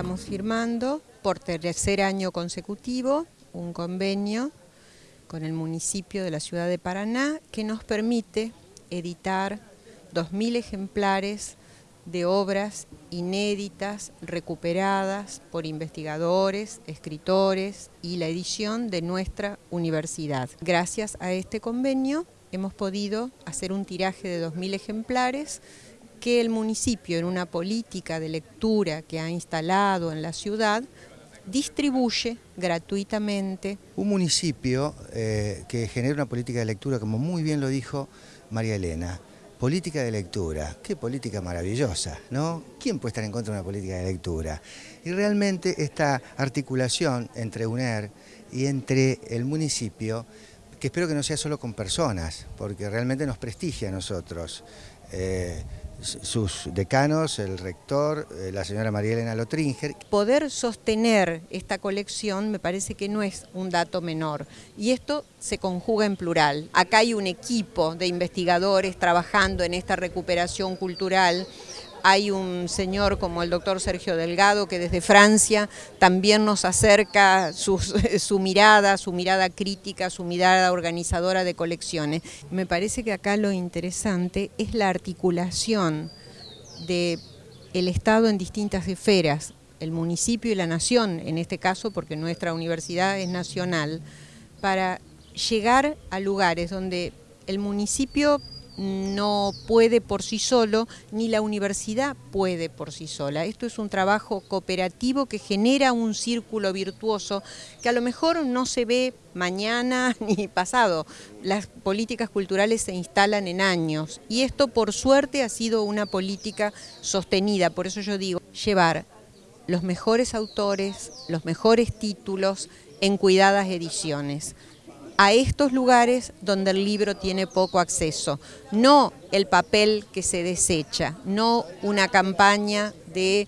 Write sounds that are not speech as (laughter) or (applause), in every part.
estamos firmando por tercer año consecutivo un convenio con el municipio de la ciudad de Paraná que nos permite editar 2.000 ejemplares de obras inéditas, recuperadas por investigadores, escritores y la edición de nuestra universidad. Gracias a este convenio hemos podido hacer un tiraje de 2.000 ejemplares que el municipio en una política de lectura que ha instalado en la ciudad distribuye gratuitamente. Un municipio eh, que genera una política de lectura, como muy bien lo dijo María Elena, política de lectura, qué política maravillosa, ¿no? ¿Quién puede estar en contra de una política de lectura? Y realmente esta articulación entre UNER y entre el municipio, que espero que no sea solo con personas, porque realmente nos prestigia a nosotros. Eh, sus decanos, el rector, eh, la señora María Elena Lotringer. Poder sostener esta colección me parece que no es un dato menor y esto se conjuga en plural. Acá hay un equipo de investigadores trabajando en esta recuperación cultural hay un señor como el doctor Sergio Delgado que desde Francia también nos acerca (laughs) su, mirada, su mirada crítica, su mirada organizadora de colecciones. Me parece que acá lo interesante es la articulación del el Estado en distintas esferas, el municipio y la nación, en este caso porque nuestra universidad es nacional, para llegar a lugares donde el municipio no puede por sí solo, ni la universidad puede por sí sola. Esto es un trabajo cooperativo que genera un círculo virtuoso que a lo mejor no se ve mañana (laughs) ni pasado. Las políticas culturales se instalan en años y esto por suerte ha sido una política sostenida. Por eso yo digo, llevar los mejores autores, los mejores títulos en cuidadas ediciones a estos lugares donde el libro tiene poco acceso, no el papel que se desecha, no una campaña de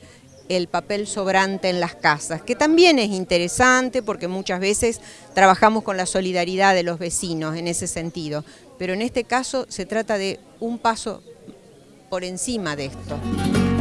el papel sobrante en las casas, que también es interesante porque muchas veces trabajamos con la solidaridad de los vecinos en ese sentido, pero en este caso se trata de un paso por encima de esto.